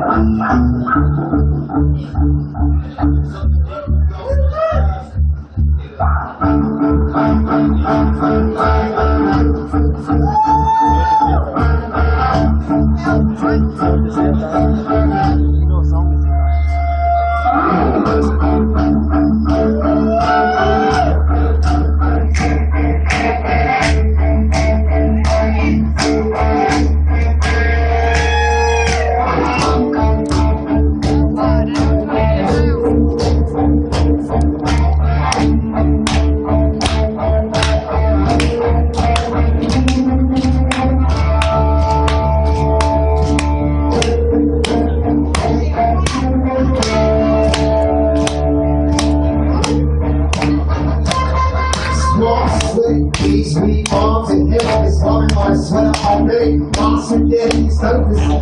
Bye.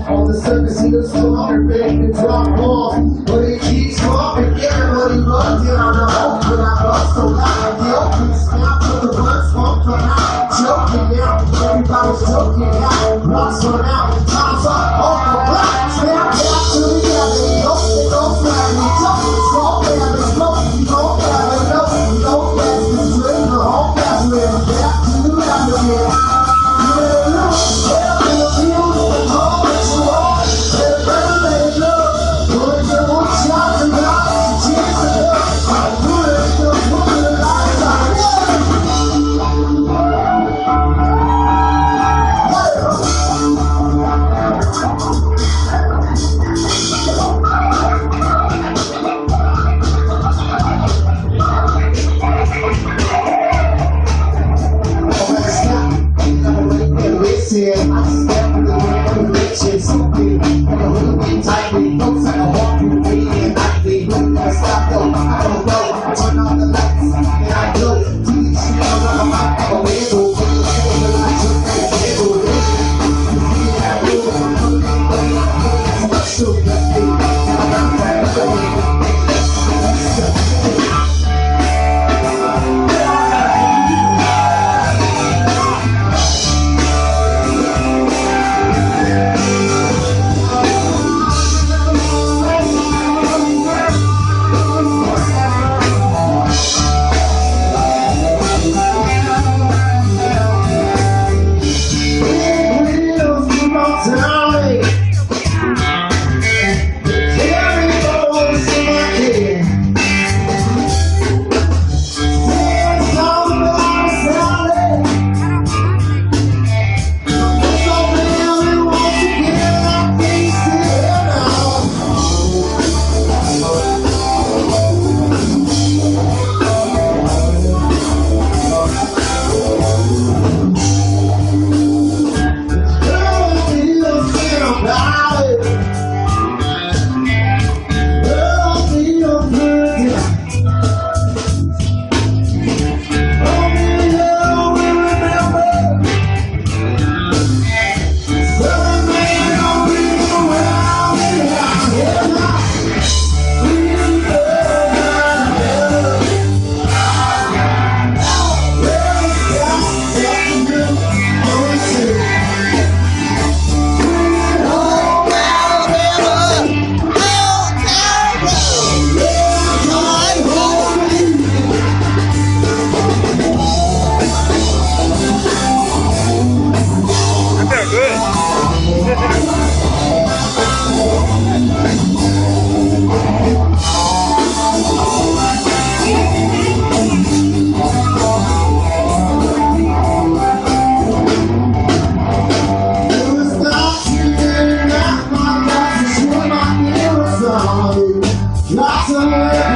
All the suckers he was slaughtered, begging to drop off. But he keeps dropping, everybody loves you. I know, but I love so loud. I'm guilty, with to the words, smoke, I'm not joking now. Everybody's joking now. Rocks on out. summer.